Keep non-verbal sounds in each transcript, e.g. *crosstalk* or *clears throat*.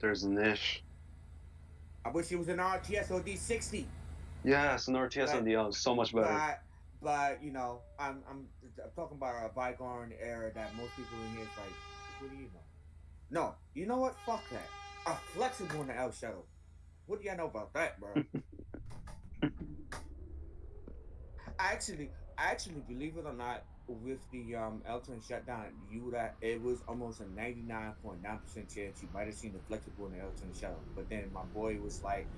there's an ish. I wish it was an RTS or D60. Yes, an RTS on the is so much better. But but you know, I'm I'm, I'm talking about a bygone era that most people in here is like, what do you know? No, you know what? Fuck that. A flexible in the L shuttle. What do y'all know about that, bro? *laughs* I actually, I actually believe it or not, with the um Elton shutdown, you would have, it was almost a 99.9% chance you might have seen the flexible in the Elton shuttle. But then my boy was like,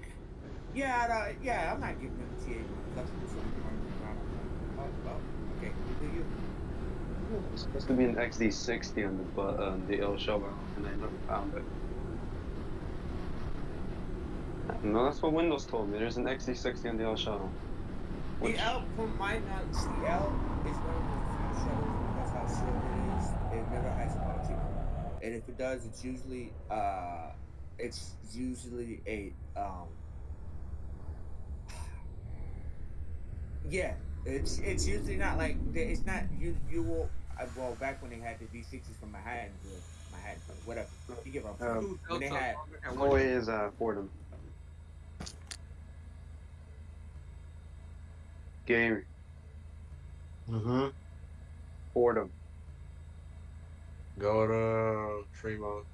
yeah, I, yeah, I'm not giving him the TA flexible so we can run. Oh, oh, okay, do you? It's supposed to be an XD60 on the but on the L shovel, and I never found it. No, that's what Windows told me. There's an XD60 on the L shuttle. The L, from my knowledge, the L is one of the few shuttles because how short it is. It never has a auto and if it does, it's usually uh, it's usually a um, *sighs* yeah, it's it's usually not like it's not you you will uh, well back when they had the V60s from Manhattan, Manhattan, whatever. You give what I'm saying? Um, when they had Always is uh, Fordham. Game. Mm-hmm. Fordham. Go to Tremont.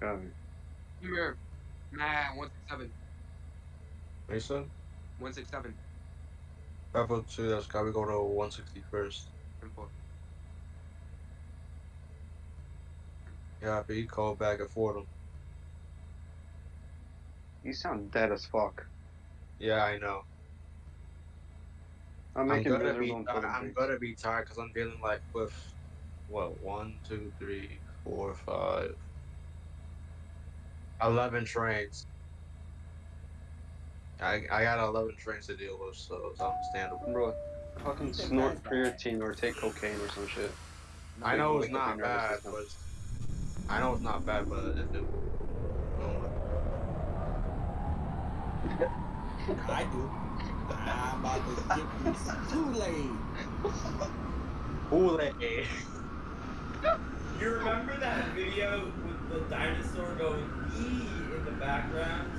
Got me. Here, man, one six seven. Mason? One six seven. Bravo 2, that's got to go to 160 first. Simple. Yeah, but he called back at Fordham. You sound dead as fuck. Yeah, I know. I'm I'm making gonna be, I- Fordham I'm gonna be tired because I'm dealing like with what one, two, three, four, five, eleven trains. I I got eleven trains to deal with, so it's understandable. Bro, fucking You snort that's creatine or take cocaine or some shit. I know it's not bad, but I know it's not bad, but if it, I do. I'm about to get this Kool-Aid. Kool-Aid. You remember that video with the dinosaur going ee in the background?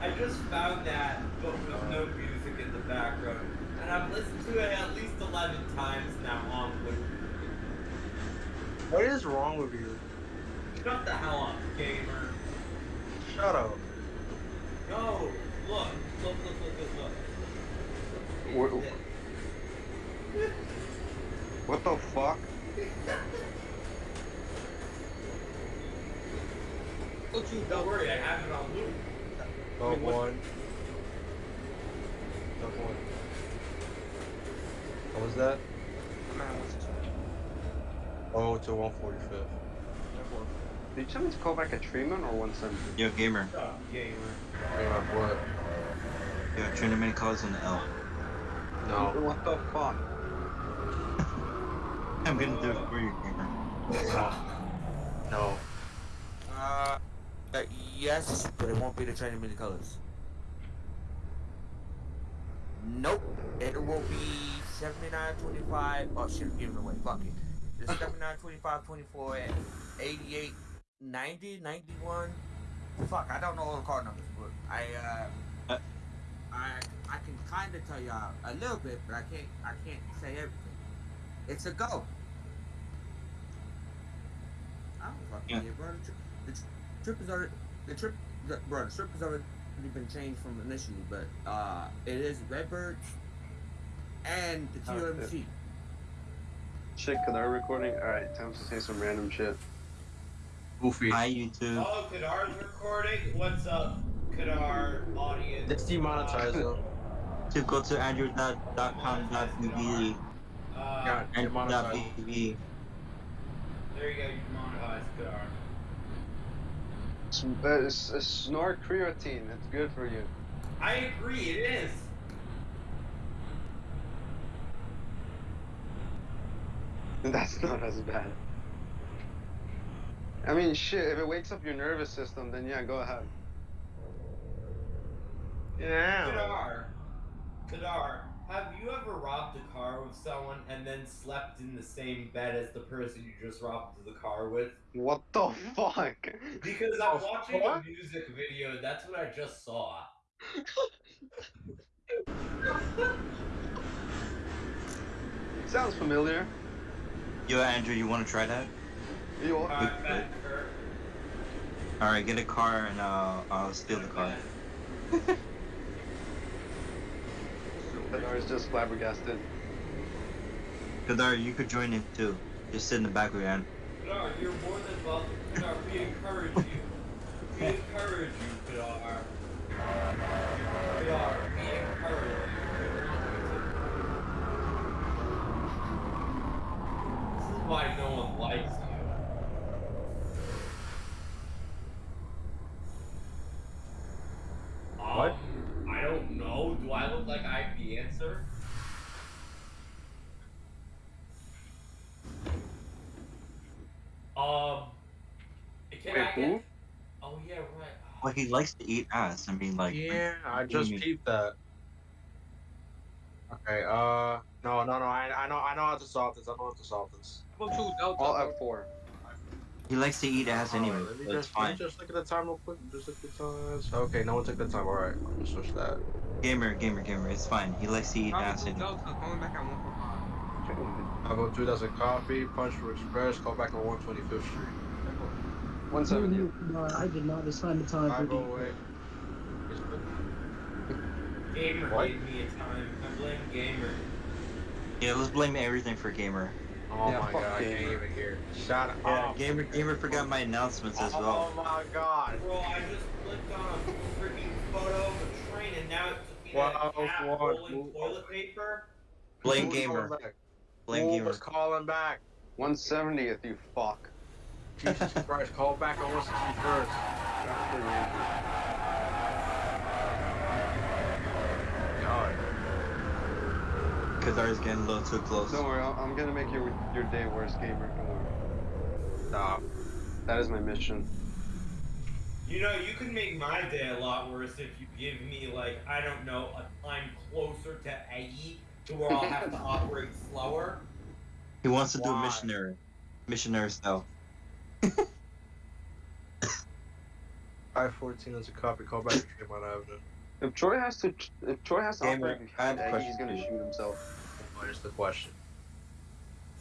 I just found that, but with no music in the background. And I've listened to it at least 11 times now on loop. What is wrong with you? Shut the hell up, gamer. Shut up. No, look, look, look, look, look, look. What, what the fuck? Don't you Don't worry, I have it on loop. Go mean, what- one. Go one. What was that? Man, oh, one six seven. Oh, to 145th. Did you tell me to call back a Tremont or 170? Yo, gamer. Shut up, gamer. Hey, my boy. Yo, turn the many calls on the L. No. What the fuck? I'm gonna do it for you, gamer. No. No. Uh, uh, yes, but it won't be the training mini colors. Nope. It will be 79, 25. Oh, shit, give it away. Fuck it. It's *laughs* 79, 25, 24, and 88, 90, 91. Fuck, I don't know all the card numbers, but I, uh, Uh. I, I can kind of tell y'all a little bit, but I can't, I can't say everything. It's a go. I don't fucking Yeah. yeah. bro. The, tri- the tri- trip is already, the trip, the, bro, the trip has already been changed from initially, but uh, it is Redbird and the Oh, TOMC. Shit, Kadar recording? Alright, time to say some random shit. Goofy. Hi, YouTube. Oh, Kadar's recording? What's up, Kadar audience? Let's demonetize *laughs* them. To go to andrew.com.tv Uh, God, and demonetize. .tv. there you go, you monetize Kadar. S- uh, s- uh, snort creatine, it's good for you. I agree, it is. *laughs* That's not as bad. I mean, shit, if it wakes up your nervous system, then yeah, go ahead. Yeah. Kadar, Kadar, have you ever robbed a car with someone and then slept in the same bed as the person you just robbed the car with? What the fuck? Because I'm Oh, watching what? a music video, and that's what I just saw. *laughs* Sounds familiar. Yo, Andrew, you want to try that? You Alright, bet, Kurt. All right, get a car and uh, I'll steal the car. *laughs* Kadar is just flabbergasted. Kadar, you could join in too. Just sit in the back with Andrew. Kadar, you're more than welcome. Kadar, we encourage you. We encourage you, Kadar. Kadar, we encourage you. This is why no one likes you. What? Um, I don't know. Do I look like I have the answer? Um, can Wait, I who? get? Oh yeah, right. Well, he likes to eat ass. I mean, like, Yeah, I just mean? peeped that. Okay, uh, no, no, no, I, I know, I know how to solve this. I know how to solve this. Level two Delta. All at four. he likes to eat ass anyway. Alright, let me So it's just, let me fine. just look at the time real quick. Just look at the times. Okay, no one took the time. All right, I'm gonna switch that. Gamer, gamer, gamer. It's fine. He likes to eat Level ass two anyway. Back at one four five. I'll go two dozen coffee, punch for express, call back on 125th Street. 170. No, I did not assign the time I for go the. away. Gamer What? gave me a time. I blame Gamer. Yeah, let's blame everything for gamer. Oh Yeah, my fuck god, I can't gamer. even hear. Shut Yeah, up. gamer, gamer forgot my announcements as oh well. Oh my god. Bro, I just clicked on a freaking photo of a train and now it's a Wow, cat wow, rolling move toilet paper. Blame Who's gamer. Blame Who gamer. was calling back? 170th, you fuck. Jesus *laughs* Christ, call back on 161st. God. Kadar's getting a little too close. Don't worry, I'm I'm gonna make your your day worse, gamer. Don't worry. Stop. That is my mission. You know, you can make my day a lot worse if you give me, like, I don't know, a time closer to AE to where I'll have to *laughs* operate slower. He wants to do Why? missionary, missionary style. *laughs* I-14 is a copy, call back to Tremont Avenue. If Troy has to, if Troy has to Gamer, operate behind a he's gonna shoot himself. What is the question?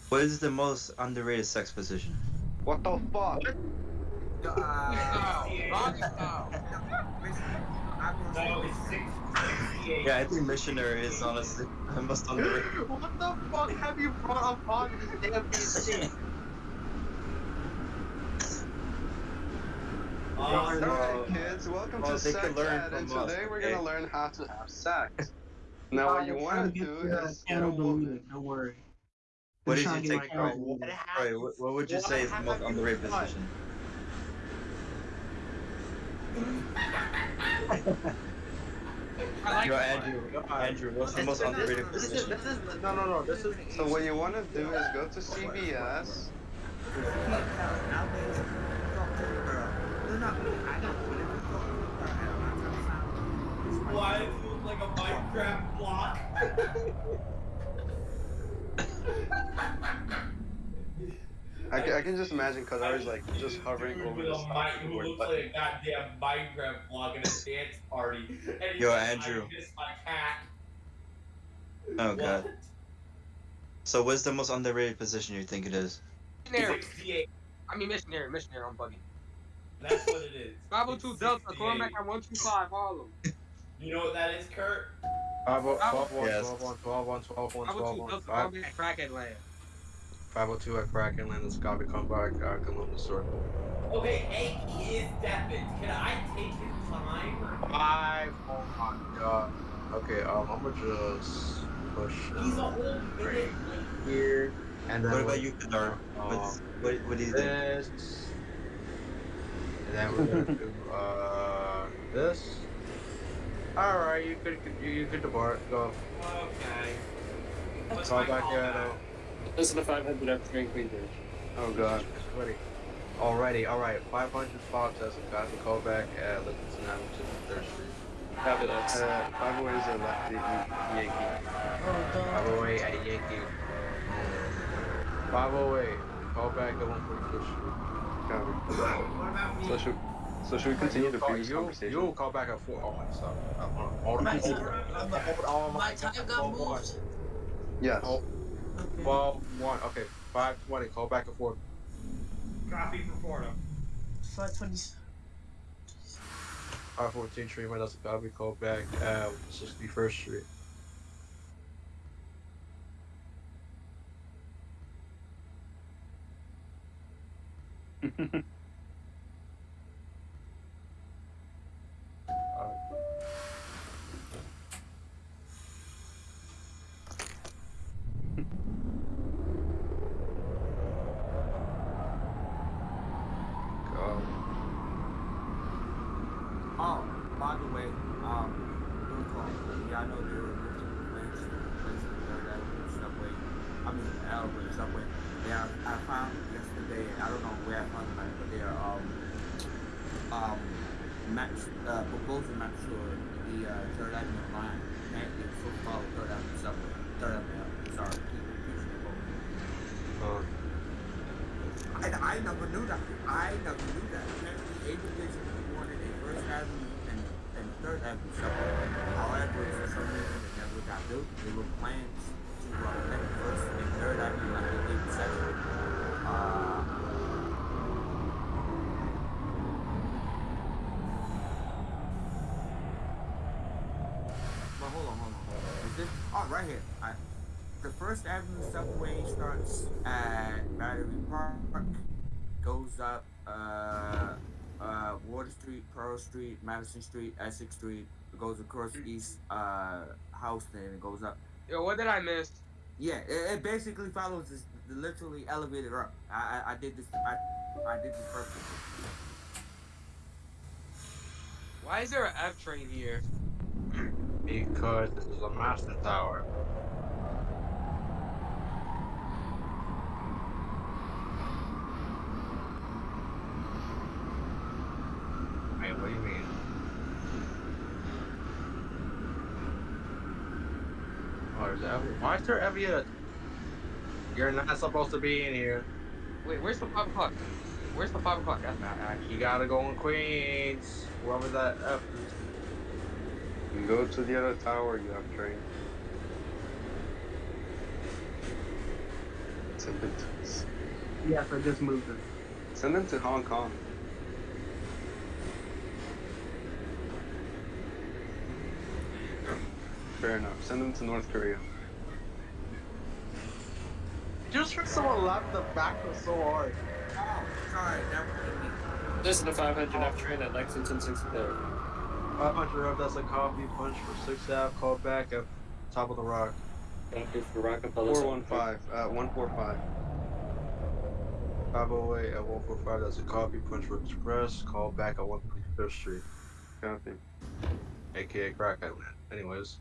What is the most underrated sex position? What the fuck? Style. Rocky style. No, it's 6, 68. Yeah, I think missionary is honestly the most underrated. what the fuck have you brought up on this damn PC? Uh, *laughs* Alright, kids, welcome well, to Sex Ed, and us, today we're okay? gonna learn how to have sex. Now, what you wanna do is get a woman. deleted, Don't worry. What did you to get take, my Troy? channel What, deleted. Troy, what, what would you say is the have most you underrated done? position? I like Yo. Andrew, God. Andrew, what's the This- most this- underrated this is, position? this is, no, no, no, this is. So what you want to do is go to CVS. Why does it look like a Minecraft block? I can, I can just imagine Kadar's like I just see hovering dude over with the a stop mi- who keyboard looks button. like a goddamn Minecraft block at a dance party. *laughs* And he's Yo, like, Andrew. I miss my cat. Oh god. What? So what's the most underrated position you think it is? Missionary. 68. I mean missionary. Missionary. I'm bugging. That's what it is. *laughs* Level It's two Delta. Calling 68. back at one two five Harlem. You know what that is, Kurt? 501, Yes. 12 12 1, 12 1, Level 12 two 1, Delta. 5, Calling back at Crackhead Land. 502 at Kraken Land, this copy, come back, uh, Columbus Circle. Okay, hey, he is deafened. Can I take his time? Five, oh my god. Okay, um, I'm gonna just push He's a uh, whole minute right late. here, and then What about with you, Kadar? What's, Um, what, what do you think? this, and then we're gonna do, uh, this. Alright, you could, you, you could depart, go. Okay. What's Call my back here, callback? This is the 500 after Green Queen Bridge. Oh god. Ready. Already, alright, 500 Fox as a copy, call back at Livingston Avenue to 3rd Street. Copy that. Uh, five away is a lefty Yankee. Oh, dog. 508 at Yankee. 508. Call back at 145th Street. Copy. What about me? So should, so should we continue the previous you, conversation? You'll call back at 4. Oh, my stop. Uh, Hold on. My Hold time, on. my, Hold on. my time got moved. Yes. Oh, Okay. 12, 1. Okay, 520. Call back at 4. Copy for Fordham. 520. 514 Street, that's a copy. Call back at 61st Street. Go. Oh, by the way, um, real talk. Yeah, I know they were looking for plans to replace the Third Avenue subway. I mean, Albert subway. Yeah, I found yesterday. I don't know where I found them, at, but they are um um match uh proposal match for the uh, Third Avenue line. And it's so called Third Avenue subway. Third Avenue. Sorry, keep confusing the both. Uh, I, I never knew that. I never knew that. Apparently, A Division wanted a First Avenue and, and Third Avenue subway. However, for some reason, it never got built. There were plans to uh, let First and Third Avenue like they did separate. Uh, but hold on, hold on, hold on. Is this? Oh, right here. I, the First Avenue subway starts at Battery Park, goes up uh, uh, Water Street, Madison Street, Essex Street, goes across East uh, Houston, and it goes up. Yo, what did I miss? Yeah, it, it basically follows this the literally elevated up. I, I I did this I I did this purposely. Why is there an F train here? *clears throat* because this is a master tower. Wait, what do you mean? Why is there ever uh, You're not supposed to be in here. Wait, where's the five o'clock? Where's the five o'clock? That's not. You gotta go in Queens. Whoever that F is. You go to the other tower, you have train. Send it to us. Yes, I just moved it. Send them to Hong Kong. Fair enough. Send them to North Korea. Just for someone laugh the back was so hard. Oh, sorry, that was. This is the 500 F train at Lexington 63rd. 500 up, that's a coffee punch for 6 Ave. Call back at top of the rock. Thank you for rocking, Rockefeller. 415, uh, 145. 508 at 145, that's a coffee punch for Express. Call back at 155th Street, Copy. aka Crack Island. Anyways,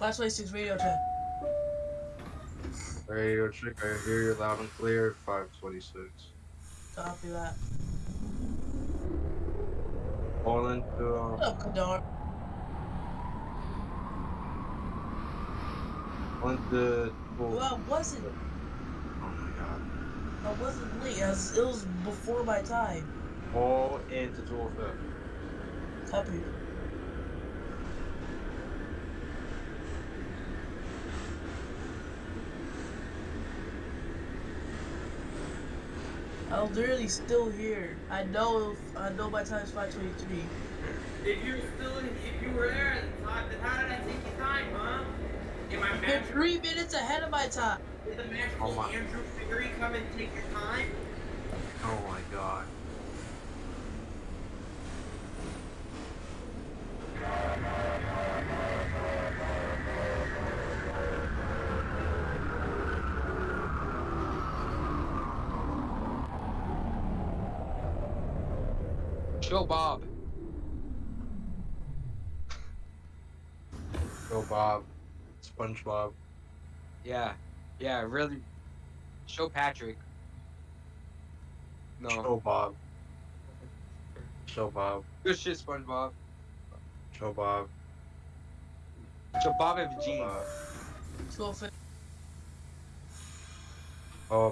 Flash 26 radio check. radio check, I hear you loud and clear. 526. Copy that. Calling into, um, What up, Kadar? to, oh, Well, I wasn't. oh my god. I wasn't late. I was, it was before my time. All into 205. Copy. I'm literally still here. I know. I know my time's 5:23. If you were still in, if you were there at the time, then how did I take your time, huh? Am I You're three minutes ahead of my time. Did the magical Oh my- Andrew Fairy come and take your time? Oh my god. Show Bob. Go Bob. SpongeBob. Yeah, yeah, really. Show Patrick. No. Show Bob. Show Bob. Good shit, SpongeBob. Show Bob. Show Bob and Vegeta. Bob. Twelve fifty.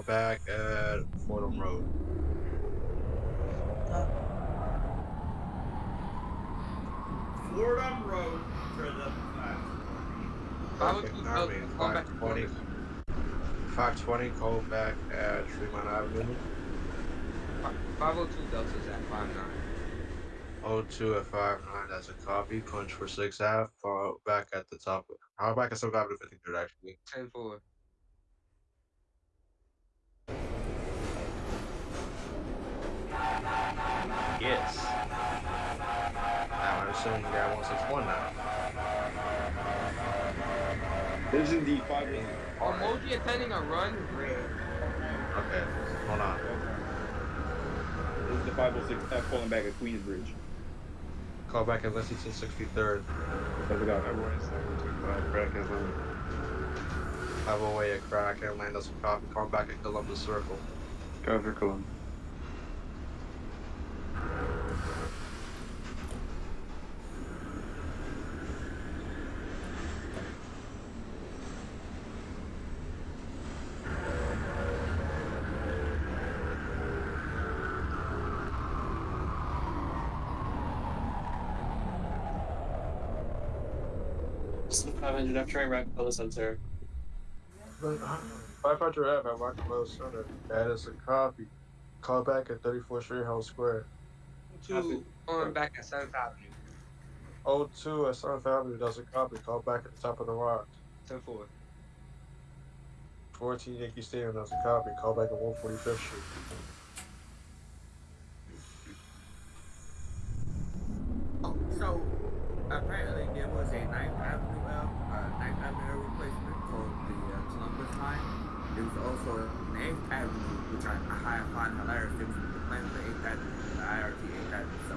Back at Fordham Road. Uh, Fordham Road for the flash. Five oh Okay, two I Delta. Call back to 520. Fordham. 520, call back at Tremont Avenue. Five oh two Delta is at five nine. 02 at 59, that's a copy. Punch for 6 half. Call back at the top. Call back at 7th Avenue 53rd, actually. Ten four. Yes. Now I'm assuming you got 161 now. This is the five. Emoji attending a run. Okay, hold on. This is the 506 F uh, calling back at Queensbridge. Call back at Lexington 63rd. That's it out. February 725, Crack Island. 508 at Crack and land us a copy. Call back at Columbus Circle. Cover Columbus. This is the 500 F train, Rockefeller Center. 500 F at Rockefeller Center. That is a copy. Call back at 34th Street, House Square. Two going back at Seventh Avenue. 02 at 7th Avenue, that's a copy. Call back at the top of the rock. Ten four. 14 Yankee Stadium, that's a copy. Call back at 145th Street. Oh, so apparently there was a Ninth Avenue L, uh, Ninth Avenue replacement for the uh, Columbus line. There was also an Eighth Avenue, which I, I find hilarious. There was the plan for Eighth Avenue, the IRT Eighth Avenue. So,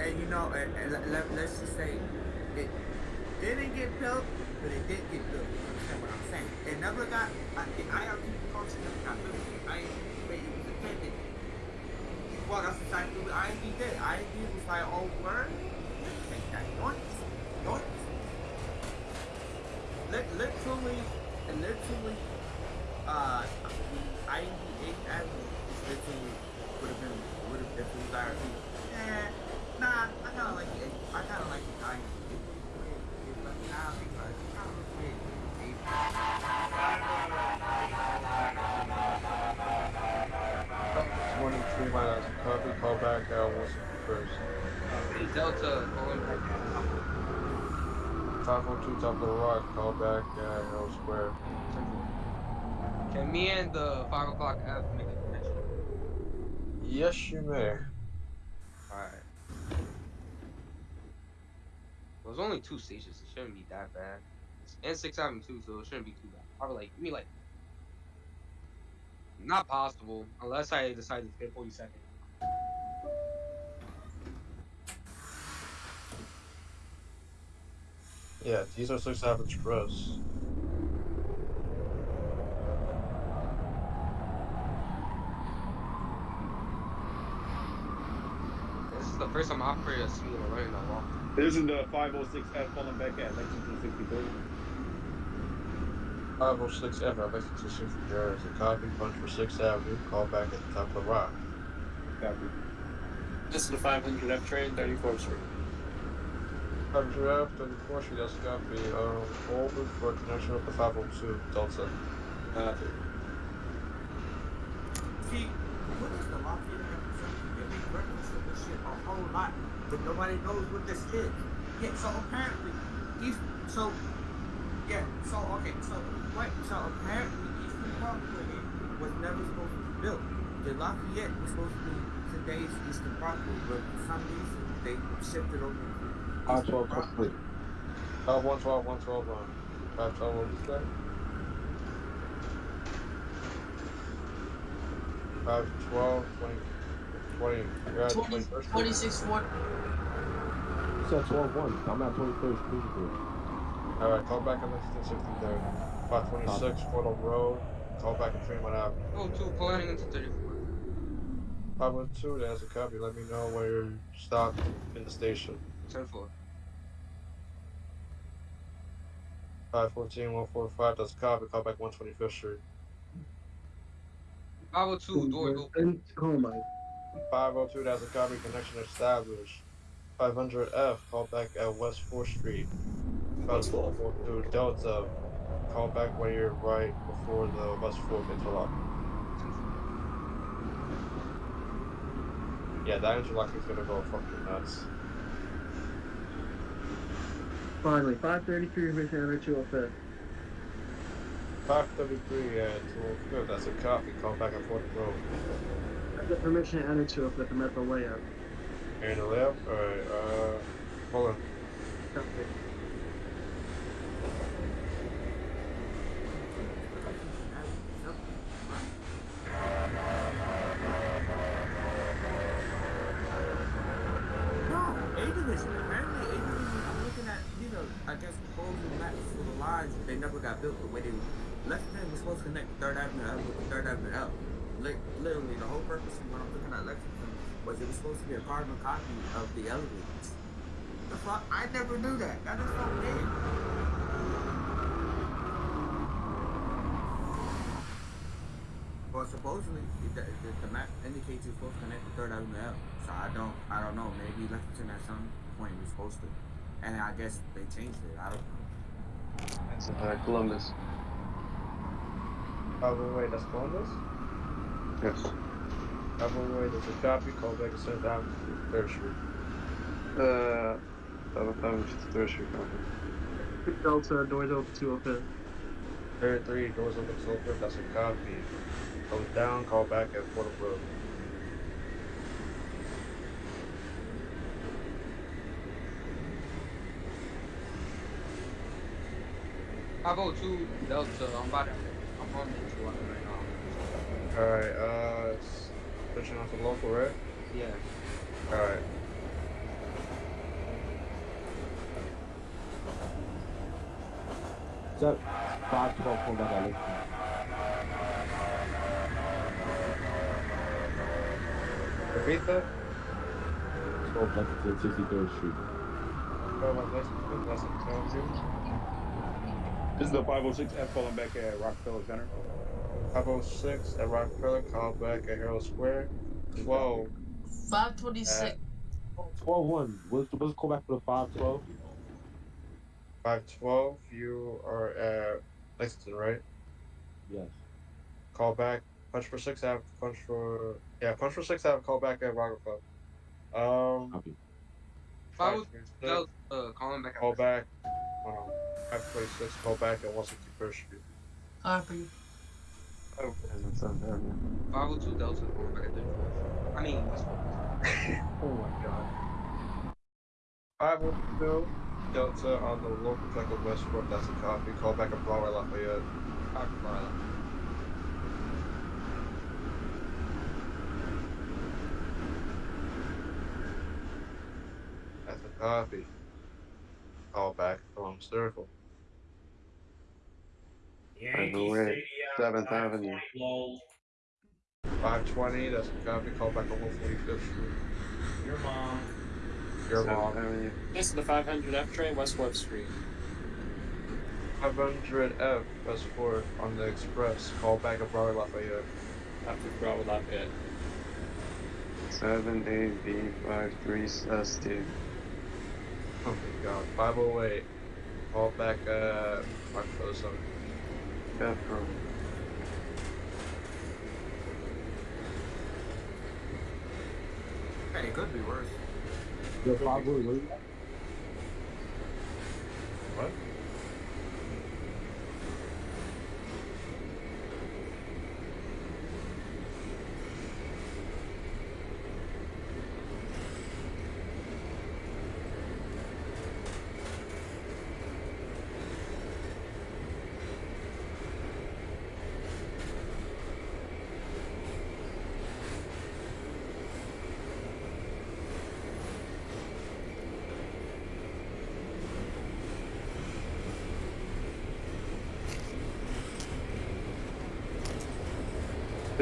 and you know, and, and let, let, let's just say it didn't get built, but it did get built. You understand what I'm saying? It never got uh, the IRT function never got built. I but it was intended. Well, that's exactly what IND did. IND was like, oh, word? Take that. Yoinks. Yoinks. Lit- literally, literally, uh, the IND 8th Avenue is literally would have been, would have if it was IRT. Eh, nah, I kind of like the, I kind of like the IND. It's like, nah, because it's kind of big. Twenty-three miles copy. Call back at 161st. Hey, Delta going back at 502 top of the rock. Call back at Hill Square. Can me and the five o'clock F make a connection? Yes, you may. Alright. There's only two stations. It shouldn't be that bad. It's and six Avenue too, so it shouldn't be too bad. Probably like give me like not possible unless I decide to skip 40 seconds. Yeah, these are six average Express. This is the first time I've operated a speed of running that long. This is the 506 F calling back at Lexington 63rd. 506 F at Lexington 63rd is a copy. Punch for 6th Avenue. Call back at the top of the rock. Copy. This is the 500 F train, 34th Street. 500 F, 34th Street, that's a copy. Um, forward for connection with the 502 Delta. Copy. See, what is the Lafayette a whole lot, but nobody knows what this is. So apparently, so, yeah, so, okay, so, so apparently was never supposed to be built. The Lafayette was supposed to be today's Eastern Parkway, but for some reason, they shifted over to Eastern 512 Parkway. complete. Uh, 112, 112 on. 512, what was that? 512, 20, 20, you're at 20, 21st Street? 26 40. Set 12 1. I'm at 21st Street. Alright, call back at Lexington 63rd. 526 Fordham Road. call back at Tremont Avenue. Oh, two planning into 34. 512, there's a copy. Let me know where you're stopped in the station. 10 4. 514, 145, that's a copy. Call back 125th Street. 502, doors open. Oh my. 502, that's a copy. Connection established. 500F, call back at West 4th Street. West 4th. 542, Delta, call back when you're right before the West 4th interlock. Yeah, that interlock is gonna go fucking nuts. Finally, 533 mission enter 205. 533 at 205, that's a coffee Call back at 40 Road. I've got permission to enter 205 the metro layout. And the left? Alright, uh, hold on. Copy. Carbon copy of the elevators. The fuck? I never knew that. That is so weird. Well, supposedly the, the, the map indicates you're supposed to connect to Third Avenue L. So I don't, I don't know. Maybe Lexington at some point was supposed to, and I guess they changed it. I don't know. That's uh, Columbus. Oh, wait, wait, that's Columbus? Yes. Oh, wait, wait, there's a copy. Call back at 7th Avenue, 3rd Street. Uh, that that was just third street copy. Delta, doors open 205. 33, doors open so quick, that's a copy. Goes down, call back at Fort Road. Five oh two Delta. I'm about to. I'm on the two right now. Alright, uh, it's switching on to local, right? Yeah. Alright. Is that 512 going back at Lexington? Repeat that? 12 Lexington, 63rd Street. Oh, my Lexington, that's a Townsend. This is the 506F calling back at Rockefeller Center. 506 at Rockefeller, call back at Herald Square. 12 526. 12 1. What's, what's call back for the 512? 512, you are at Lexington, right? Yes. Call back. Punch for 6 Ave, punch for. Yeah, punch for 6 Ave, call back at Rockefeller. Um, Copy. Five oh 526, Delta. Uh, calling back. call back. Hold on. 526, call back at 161st Street. Copy. Oh, and that's on there. Five oh two Delta. Calling back 34. I mean, West oh, *laughs* oh my god. 502 Delta on the local track of West 4th, that's a copy. Call back at Broadway Lafayette. Copy, Marla. That's a copy. Call back along Circle. Yankee the way. Stadium, 7th Avenue. 520, that's gotta be called back on 145th Street. Your mom. Your mom. Avenue. This is the 500F train, West 4th Street. 500F, West 4th, on the express, call back at Broadway Lafayette. After Broadway Lafayette. 7AB53ST. Oh my god, 508. Call back at 507 bathroom. Hey, it could be worse. You'll probably lose. What?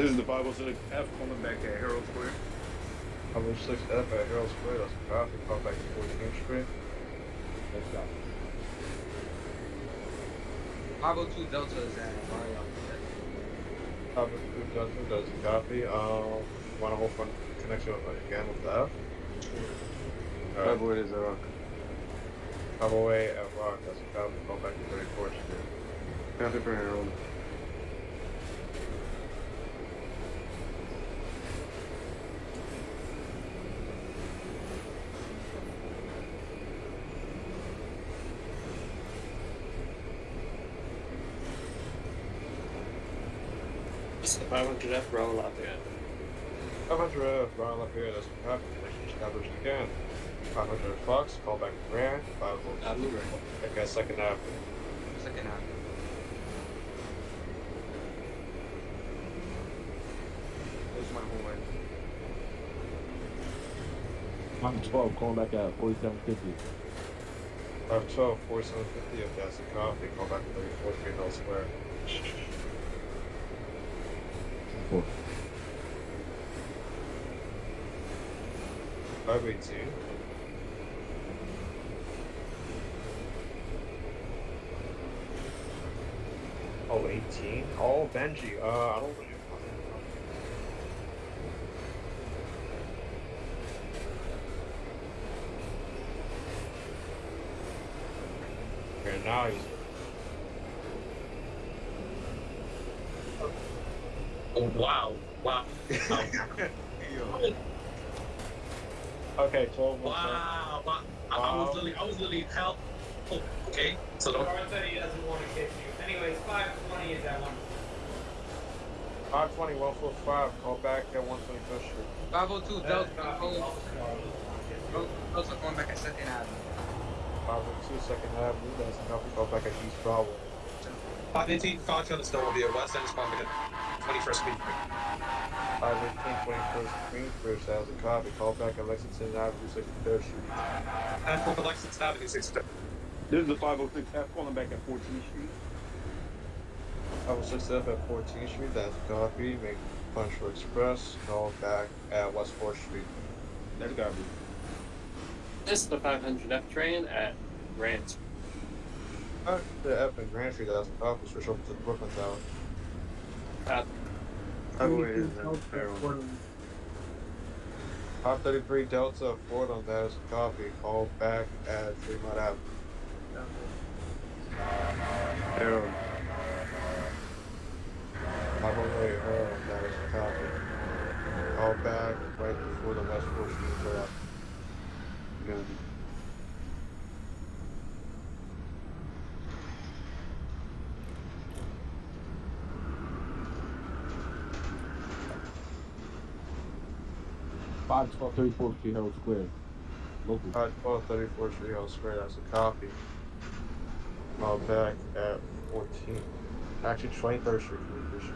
This is the 506 F calling back at Herald Square. 506 F at Herald Square, that's a copy. Call back to 14th Street. Let's go. 502 Delta is at Mario. 502 Delta, that's a copy. Um, want to hold front connection with, uh, again with the F? Alright, 508 is a rock. 508 at Rock, that's a copy. Call back to 34th Street. Copy for Herald. This is the 500 F Bravo Lafayette. 500 F, Broadway Lafayette, that's a copy. Connection established again. 500 Fox, call back to Grand. 502 Uh, Blu-ray. Okay, second half. Second half. There's my horn. I'm 12, calling back at 4750. 512, 4750, if that's a copy, call back to 34th Street elsewhere. Four. 518. Oh, 18? Oh, Benji. Uh, I don't really. Okay, now he's. Oh, wow. Wow. Okay, 12 Wow. wow. I, I was literally, I was literally hell. Oh, okay. So don't. Guard said he doesn't want to kiss you. Anyways, 520 is that one. 520, 145, call back at 125th Street. 502 Uh, Delta copy. calling. Also, Guard doesn't want to kiss you. Delta calling back at Second Avenue. 502 Second Avenue, that's a copy, call back at East Broadway. 518, Fox on the snowmobile, West End is pumping at 21st Street. 518, 21st Queensbridge, that was a copy, call back at Lexington Avenue, 63rd Street. And for Lexington Avenue, 63rd. This is the 506 F calling back at 14th Street. 506 F at 14th Street, that's a copy, make Punctual Express, call back at West 4th Street. That's gotta be. This is the 500 F train at Grant. Uh, the F and Grand Street, that's a copy, switch over to the Brooklyn Tower top. Tugway is in Fairwind. 33 Delta, Ford on that copy. Call back at Tremont Ave. Arrow. Hop away, Arrow on copy. Call back right before the West Coast. You're gonna 5, 12, 34 Square. Local. 5, 12, 34 Square, that's a copy. Uh, back at 14. Actually, 23rd Street, 23rd Street.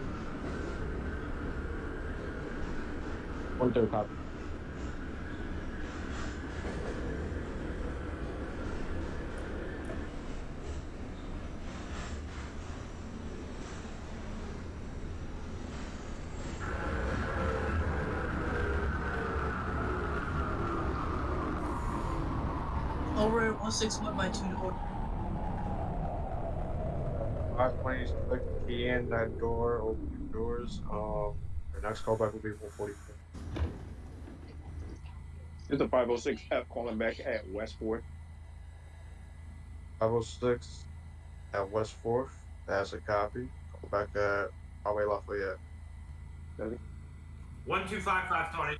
One third copy. Over at 161 by two door. 520, click the key in that door, open the doors. Um, the next callback will be 144. It's is the 506 F calling back at West 4th. 506 at West 4th, that's a copy. Call back at Broadway Lafayette. 125, 520.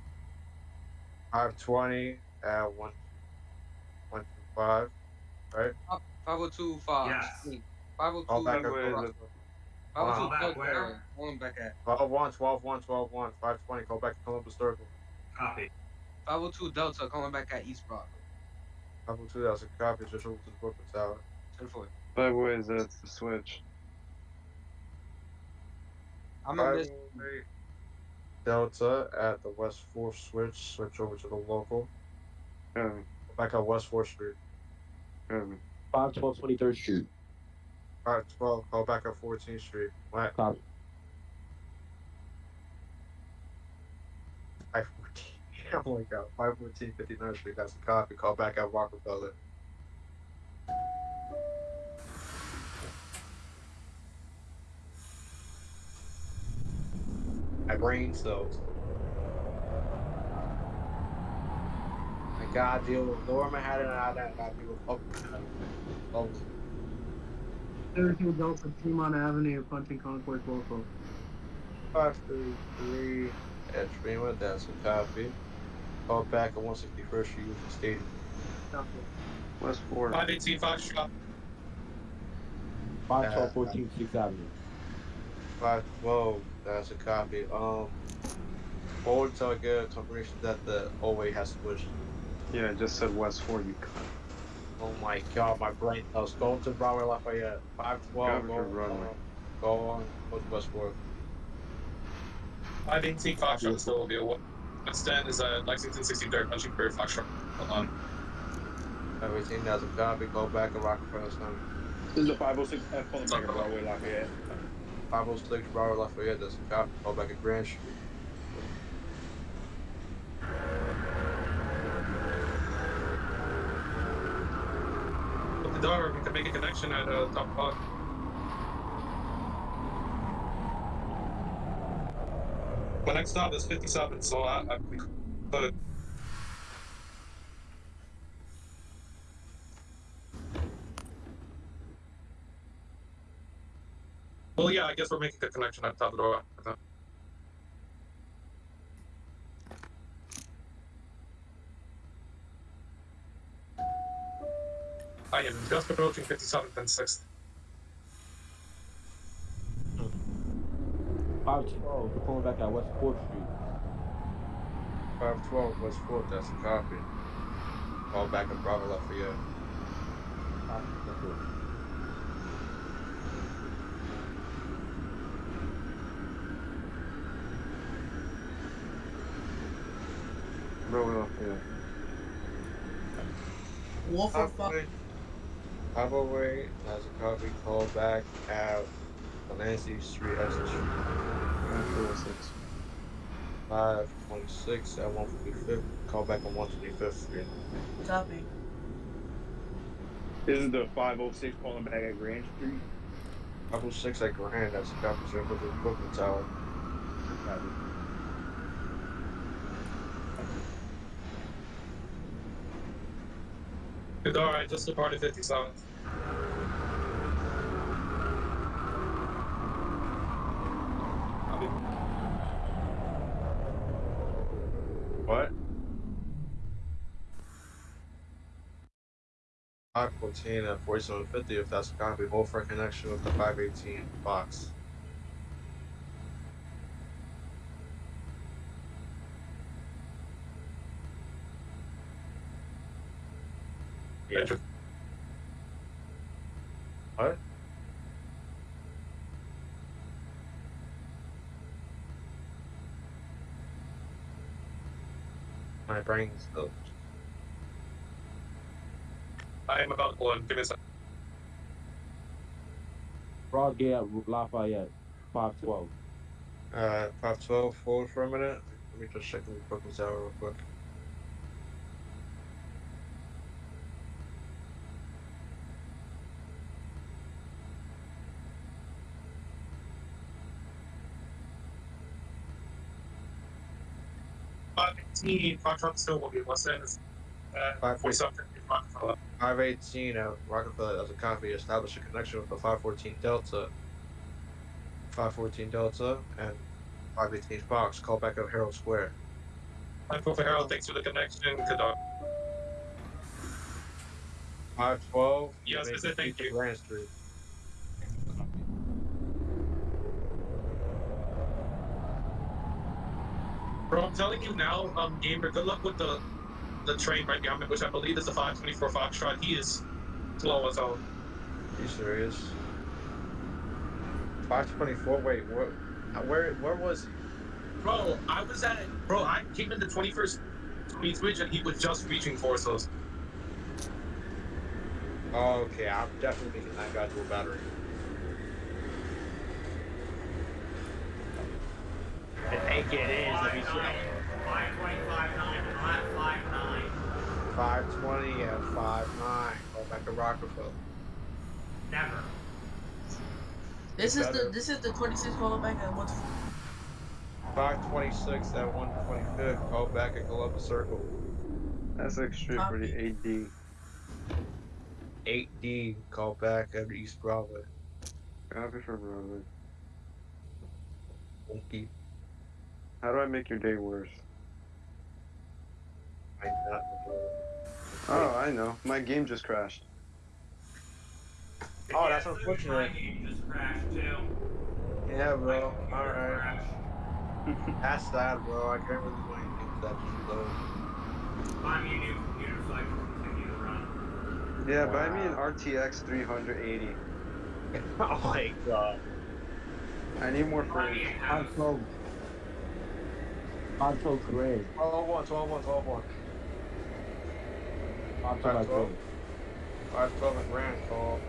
520 at 1, 125, right? 502 Fox. Yes. I mean, 502 Call back at Where is Delta. it? 502 Call back Delta where? calling back at 12 1, 12 1, 12 1, 520, call back to Columbus Circle. Copy. 502 Delta calling back at East Broadway. 502, that's a copy, switch over to the Brooklyn Tower. 10-4. 508 is at the switch. I'm gonna miss Delta at the West 4th switch, switch over to the local. Copy. Back at West 4th Street. Heaven. 512 23rd Street. 512, call back at 14th Street. What? Copy. I 14. *laughs* Oh my god. Uh, 514, 59th Street. That's a copy. Call back at Rockefeller. I brain cells. Gotta deal with Lower Manhattan and I gotta deal with Upper Manhattan. Oh, 32 Delta, Tremont Avenue, punching Concourse, Norfolk. 533 at Tremont, that's some coffee. Call back at 161st Street, Union Stadium. West 4th. 518 Foxtrot. 512 14 6th Avenue. 512, that's a copy. Um, forward till I get a confirmation that the O-way has switched. Yeah, I just said West 4th, you cunt. Oh my god, my brain. I was going to Broadway Lafayette. 512, Go go, to Broadway. on, go on, go to Westport. 518 Foxtrot still will be a one. West End is at Lexington 63rd, punching for Foxtrot. Hold on. 518, that's a copy. Go back to Rockefeller Center. This is oh the 506 F calling back at Broadway Lafayette. 506 Broadway Lafayette, that's a copy. Go back at Grand Street. Door, we can make a connection at uh, top park. My next stop is 57, so I, I could. Well, yeah, I guess we're making a connection at top of the door. Just approaching 57th and 6th. 512, we're calling back at West 4th Street. 512 West 4th, that's a copy. Call back at Bravo Lafayette. Copy, that's Lafayette. Wolf of fuck. Highway has a copy. Call back at Nancy Street, Essex. 546. 526 at 155th. Call back on 125th Street. Copy. This is the 506 calling back at Grand Street. 506 at Grand, that's a copy. So for the Brooklyn Tower. Copy. Good, alright, just departed 57th. What? 514 at 4750 if that's a copy. Hold for a connection with the 518 box. Yeah. What? My brain's still. I am about to pull in. Give me a second. Broadgate at Lafayette. 512. Uh, 512, hold for a minute. Let me just check the Brooklyn Tower real quick. Five eighteen, Foxtrot still will be West End is uh, Five- 47th Rockefeller. 518 at Rockefeller as a copy. Establish a connection with the 514 Delta. 514 Delta and 518 Fox. Call back at Herald Square. My for Harold, thanks for the connection. Good dog. 512. Yes, I said thank you. Grand Street. Bro, I'm telling you now, um, Gamer, good luck with the the train right behind me, which I believe is the 524 Foxtrot. He is slow as hell. You serious? 524. Wait, what? Where? Where was he? Bro, I was at bro, I came in the 21st Queensbridge and he was just reaching for us. Oh, okay. I'm definitely making that guy to a battery. I think it is. Let me see. 525 520 at 5-9. Call back to Rockefeller. Never. This is the Better. this is the 26 callback at what? 526 at 125th. Call back at Columbus Circle. That's Street for the AD. 8D. Call back at East Broadway. Copy for Broadway. Monkey. How do I make your day worse? I not Oh, I know. My game just crashed. Oh, that's My unfortunate. game just crashed too. Yeah, bro. Alright. crashed. *laughs* That's sad, bro. I can't really do anything with that just low. Buy me a new computer so I can continue to run. Yeah, buy me an RTX 380. *laughs* oh my god. I need more Buy me frames. a house. Console. Console gray. 12 1, 12 1, 12 1. Console Five like twelve. gray. 5 12 and Grand call.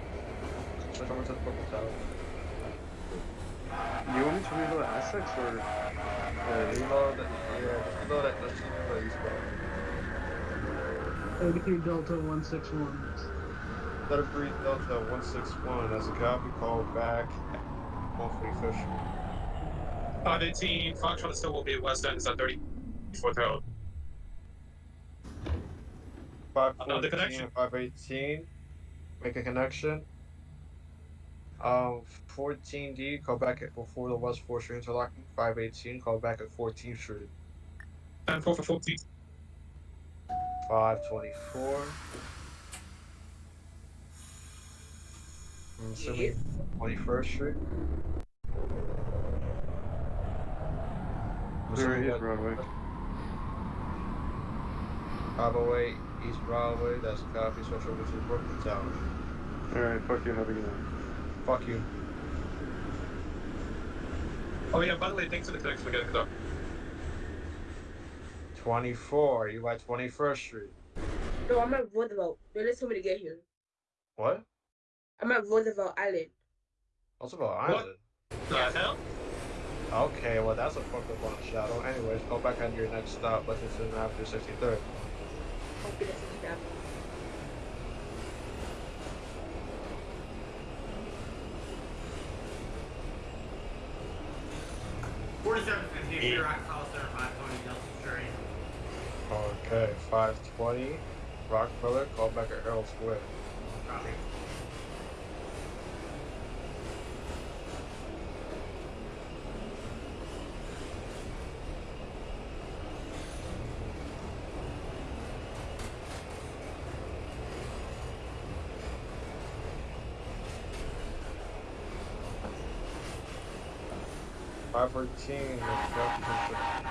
Switch over to the Brooklyn Tower. You want me to reload Essex or? Yeah, reload that. Yeah, just reload that. Let's just reload East Broadway. 33 Delta 161. 33 Delta 161. As a copy, call back. 145th Street. 518, Foxtrot still will be at West End, is at 34th Road. Another 514 connection. and 518. Make a connection. Um, 14D, call back at before the West 4th Street interlocking. 518, call back at 14th Street. 10 4 for 14. 524. I'm assuming 21st Street. I'm There assuming is that- Broadway. 508 East Broadway, that's a copy, switch over to Brooklyn Tower. Alright, fuck you, have a good night. Fuck you. Oh, yeah, by the way, thanks for the connection for getting it up. 24, you by 21st Street. No, I'm at Roosevelt. They let somebody get here. What? I'm at Roosevelt Island. Roosevelt about What? Island? The hell? Okay, well that's a fucked up on a shadow. Oh, anyways, go back on your next stop, Lexington Avenue 63rd. Copy that Sixth Avenue. Forty-seven fifty here, Rockefeller Center, five twenty Delta Street. Okay, 520. Rockefeller, call back at Herald Square. Copy. Five fourteen,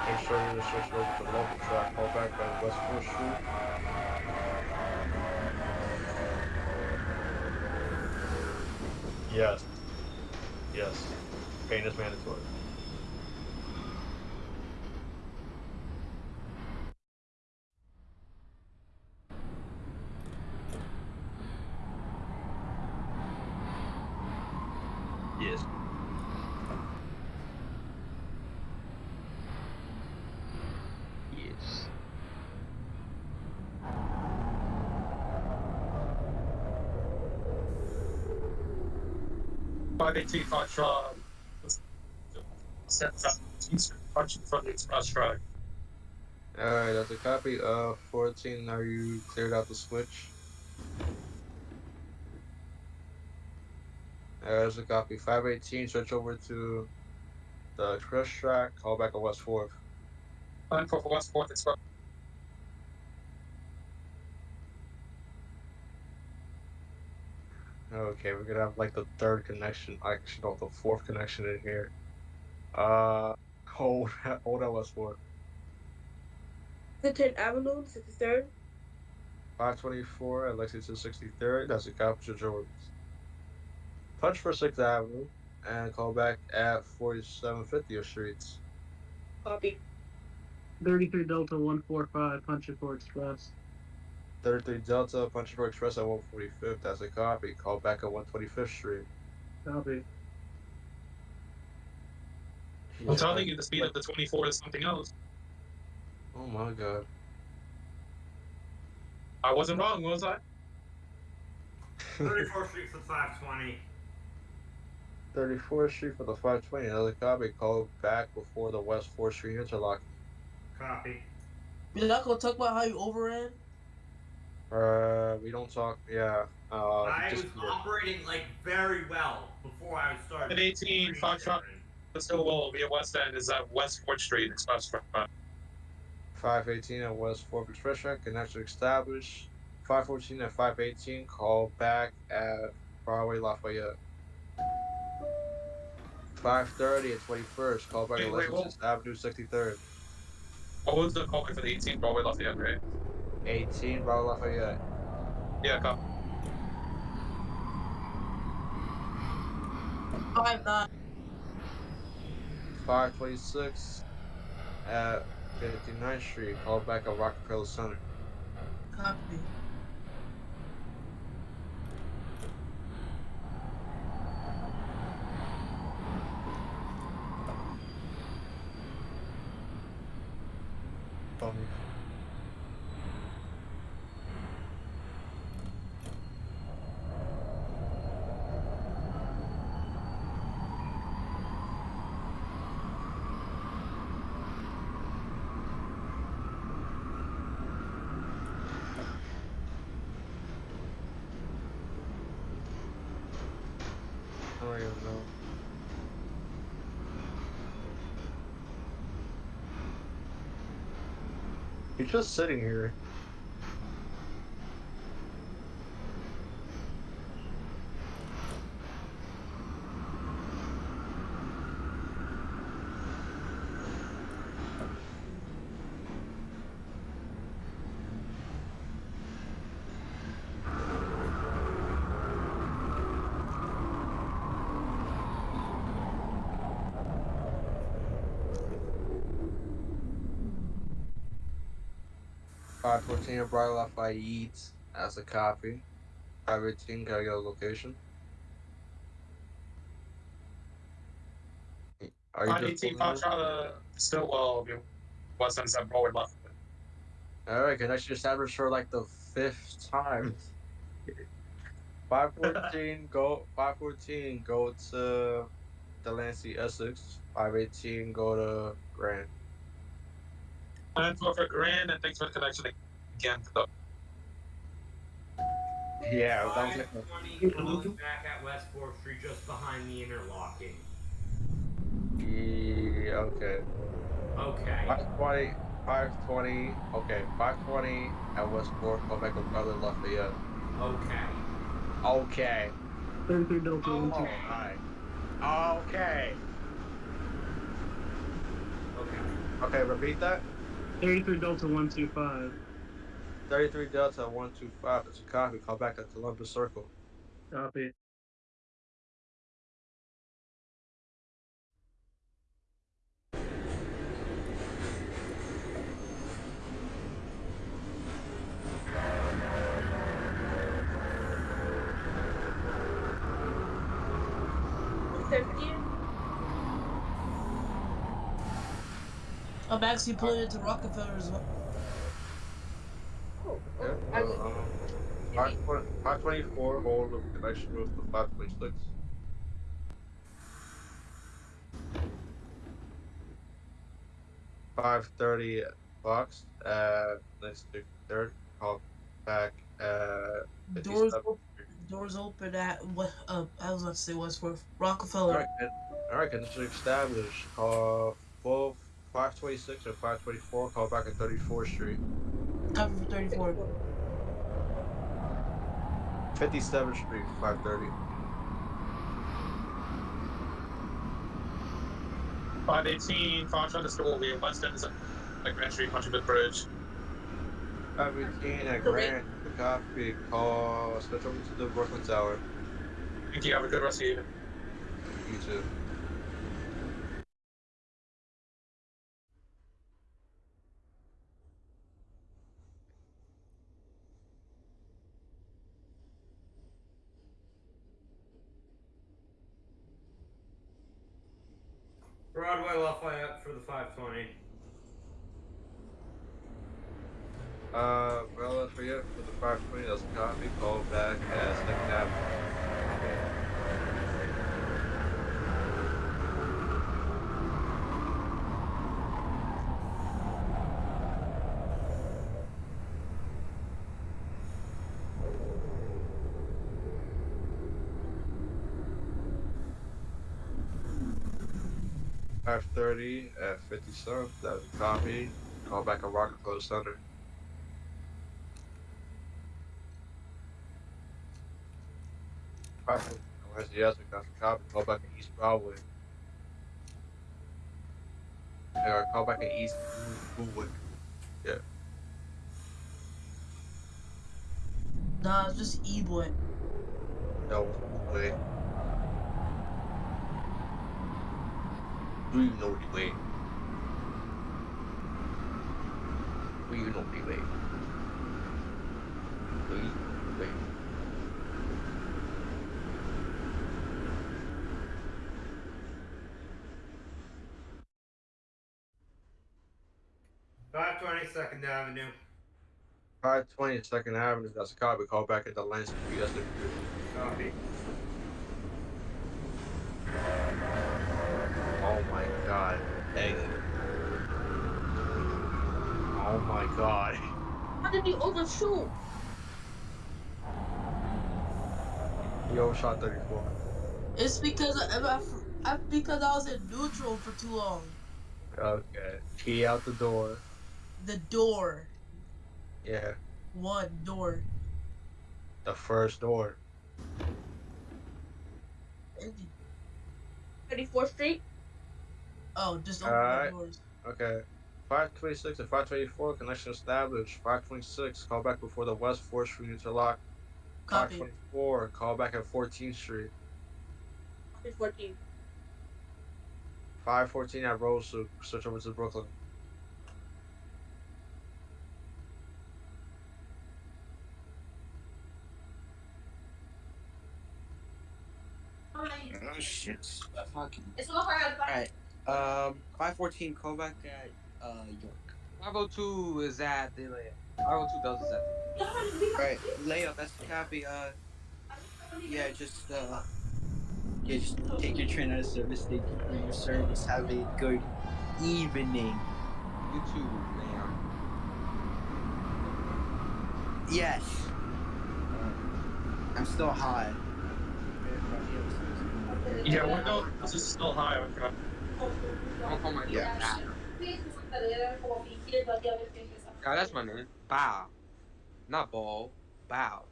make sure you switch over to the local track, call back at West Fourth Street. Yes. Yes. Pain is mandatory. Yes. Yes. Five eighteen Foxtrot. Set up. Punching from the express. Alright, that's a copy of 14. Are you cleared out the switch? There's a copy. 518, switch over to the crush track, call back on West 4th. 9 4 for West 4th Express. Okay, we're gonna have like the third connection, actually, no, the fourth connection in here. Uh, *laughs* *laughs* hold, hold on West 4th. Clinton Avenue, 63rd. 524 at Lexington 63rd, that's a copy of Jordan's. Punch for 6th Avenue, and call back at 4750th Streets. Copy. 33 Delta 145 Punching for Express. 33 Delta, Punchboard Express at 145th, that's a copy. Call back at 125th Street. Copy. I'm telling you, the speed of the 24 is something else. Oh my god. I wasn't wrong, was I? *laughs* 34th Street for 520. 34th Street for the 520. Another copy. Call back before the West 4th Street interlock. Copy. You're not gonna talk about how you overran? Uh, we don't talk. Yeah. Uh, I just was operating like very well before I started. At 18, Foxtrot, the Stillwell via West End is at West 4th Street Express Drive. 518 at West 4th Express Track. Connection established. 514 and 518. Call back at Broadway Lafayette. 530 at 21st. Call back Wait, at wait, Lexington Avenue 63rd. What was the call back for the 18 Broadway Lafayette, right? 18 Broadway Lafayette. Yeah, copy. Five nine. 526 at 59th Street. Call back at Rockefeller Center. Copy. Um, I don't even know. You're just sitting here. Fourteen of Bright Lafayette as a copy. Five eighteen, can I get a location? Are you just 518 pulling this? Foxtrot, uh, Stillwell via West End is at Broadway Lafayette. Alright, connection established for like the fifth time. *laughs* Five fourteen, go five fourteen, go to Delancey Essex. Five eighteen, go to Grand. And for for Grand, and thanks for the connection again. To the, Yeah, that was it. 520 calling back at West 4th Street just behind the interlocking. Yeah, okay. Okay. 520, 520, okay, 520 at Westport, go back with Brother Lafayette. Okay. Okay. 33 Delta Oh, 1 hi. Okay. Okay. Okay, repeat that. 33 Delta 125. 33 Delta 125, that's a copy. Call back at Columbus Circle. Copy. I'm actually pulling into Rockefeller as well. Yeah, I uh, um, 520 524, hold of connection with the 526. Five thirty Fox at next third. Call back at Doors 57. open, doors open at what? Uh, I was about to say Westworth, Rockefeller. all right, connection established. Call both 526 and 524. Call back at 34th Street. Copy for 34. 57th Street, 530. Five eighteen to Stillwell via West End is at Grand Street, Huntington Bridge. 518 at Grand. The copy. Call. Over to the Brooklyn Tower. Thank you. Have a good rest of your evening. You too. parallel fly for the 520. Uh, parallel for you for the 520 doesn't copy. Call back as the captain. 5.30 at 50 South. That was coffee. Call back at Rockefeller Center. Perfect. Where's the other got the copy. Call back at East Broadway. Yeah, call back at East Woodwood. Yeah. Nah, it's just E Boy. No, Woodwood. Do you know the way? Do you know the way? Do you know the way? Five twenty Second Avenue. 520 Second Avenue, that's a copy. Call back at the Lance Street. That's the Copy. Oh my god. Hey. Oh my god. How did you overshoot? Yo, shot 34. It's because I, I, I, because I was in neutral for too long. Okay. Key out the door. The door. Yeah. One door. The first door. 34th Street? Oh, just open Alright. the doors. Okay. 526 and 524, connection established. 526, call back before the West 4th Street interlock. Copy. 524, call back at 14th Street. 14. 514 at Rose, so switch over to Brooklyn. Oh shit. Fucking. It's not hard. Alright. Um, 514, call back at uh, York. 502 is at the layup. 502 does is at Alright, layup, that's the copy. Uh, yeah, just, uh, yeah, just take your train out of service. Thank you for your service. Have a good evening. You too, man. Yes. I'm still high. Yeah, window this is still high. I forgot. My Yeah. God, that's my name. Bow. Not ball. Bow.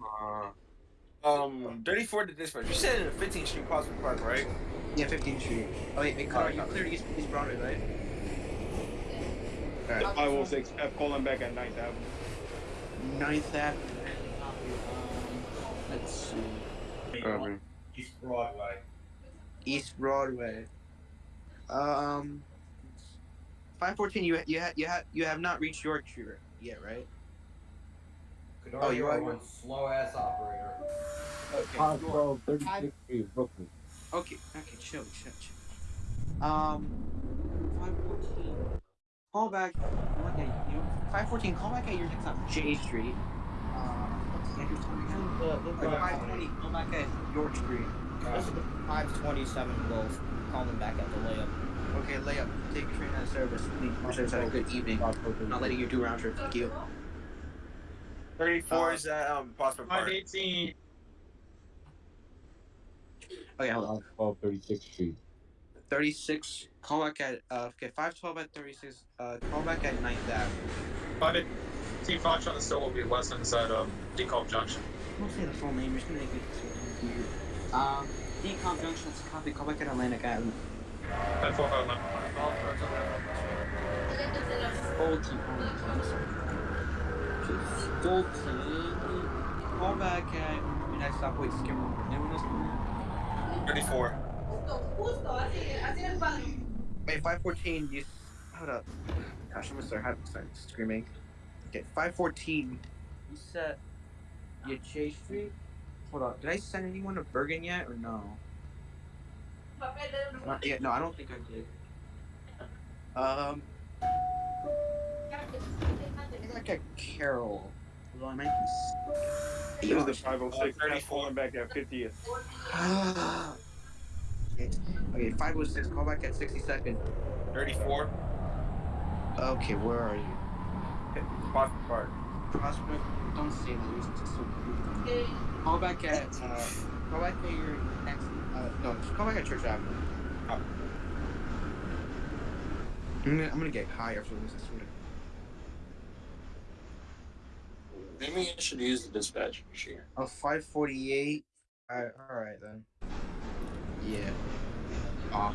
Uh, Um, 34 to dispatch. You said in the 15th Street Prospect Park, right? Yeah, 15th Street. Oh, wait, wait, Connor, you cleared East, East Broadway, right? The 506 F calling back at 9th Avenue. 9th Avenue. Um, let's see. Copy. East Broadway. East Broadway. Um, 514. You you ha- you have you have not reached York Street yet, right? Oh, you you are- are one slow ass operator. Okay. 512, 36th Street, Brooklyn. Okay. Okay. Chill. Chill. Chill. Um, 514. Call back. Call back at you know, 514. Call back at your next stop, J Street. Uh, what's the address on again? Or 520. Call back at York Street. This is 527 Wolf calling back at the layup. Okay, layup. Take your train out of service. Please. Your service had a good evening. Not letting you do round trip. Thank you. 34 is at um, Prospect Park. 518. Okay, hold on. 12, 36th Street. 36. Call back at uh okay, 512 at 36. Uh call back at 9th Ave. 518 Foxtrot and still will be west inside um, DeKalb Junction. Don't say the full name, you're just gonna make it so weird. Um DeKalb Junction, it's a copy, call back at Atlantic Avenue. 1045 Fulton, I'm sorry. Fulton. Call back at United Stop Wait Skimmer. Anyone else know? 34. Wait, 514, you. Hold up. Gosh, I'm gonna start, having- start screaming. Okay, 514. You said. You J Street? Hold up. Did I send anyone to Bergen yet or no? Not yet. No, I don't think I did. Um. I got back at Carroll. Although I might be This is the 506 F calling back at 50th. Ah. okay, okay, 506, call back at 62nd. 34. Okay, where are you? Prospect Park. Prospect, don't say that. You're just so creepy. Call back at, uh, call back at your next, uh, no, just call back at Church Avenue. Oh. I'm gonna, I'm gonna get high after this, I swear. Maybe I should use the dispatch machine. Oh, 548. Alright, alright then. Yeah. Ah.